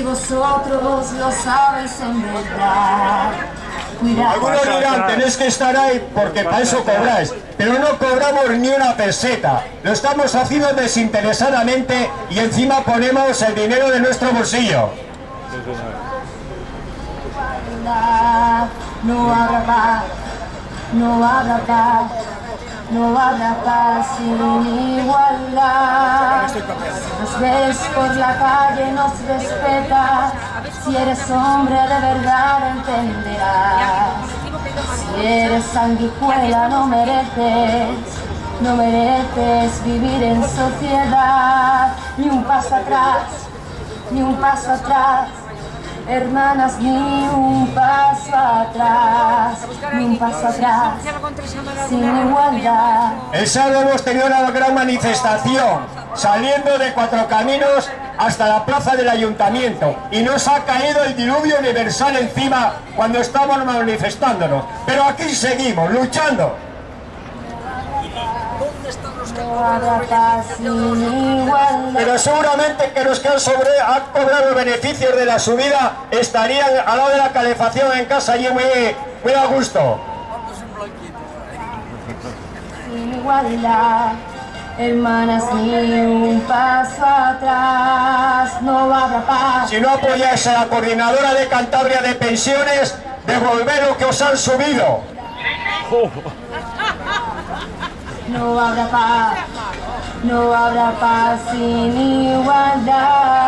y vosotros lo sabéis en verdad. Cuidado. Algunos dirán, tenéis que estar ahí porque para eso cobráis, pero no cobramos ni una peseta. Lo estamos haciendo desinteresadamente y encima ponemos el dinero de nuestro bolsillo. No habrá paz, no habrá paz, no habrá paz sin igualdad. Nos ves por la calle nos respetas, si eres hombre de verdad entenderás. Si eres sanguijuela no mereces, no mereces vivir en sociedad, ni un paso atrás, ni un paso atrás. Hermanas, ni un paso atrás, ni un paso atrás, sin igualdad. El sábado hemos tenido una gran manifestación, saliendo de Cuatro Caminos hasta la plaza del ayuntamiento y nos ha caído el diluvio universal encima cuando estamos manifestándonos. Pero aquí seguimos, luchando. Pero seguramente que los que han, sobre, han cobrado beneficios de la subida estarían al lado de la calefacción en casa allí muy, muy a gusto. Hermanas, ni un paso atrás, no habrá paz. Si no apoyáis a la coordinadora de Cantabria de pensiones, devolver lo que os han subido. No habrá paz, no habrá paz sin igualdad.